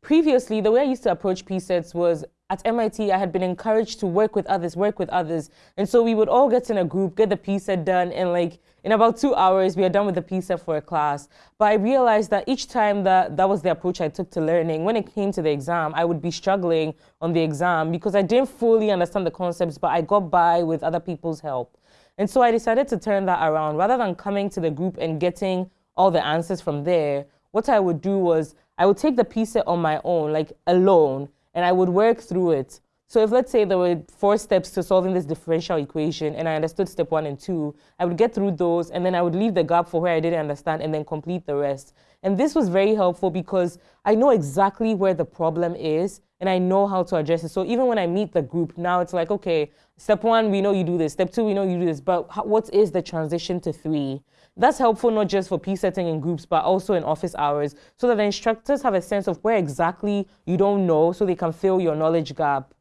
previously, the way I used to approach PSETs was at MIT, I had been encouraged to work with others, work with others. And so we would all get in a group, get the PSET done, and like in about two hours, we are done with the PSET for a class. But I realized that each time that that was the approach I took to learning, when it came to the exam, I would be struggling on the exam because I didn't fully understand the concepts, but I got by with other people's help. And so I decided to turn that around. Rather than coming to the group and getting all the answers from there, what I would do was I would take the PSET on my own, like alone, and I would work through it. So if let's say there were four steps to solving this differential equation and I understood step one and two, I would get through those and then I would leave the gap for where I didn't understand and then complete the rest. And this was very helpful because I know exactly where the problem is and I know how to address it. So even when I meet the group, now it's like, okay, step one, we know you do this. Step two, we know you do this. But what is the transition to three? That's helpful not just for PSETing in groups, but also in office hours, so that the instructors have a sense of where exactly you don't know so they can fill your knowledge gap.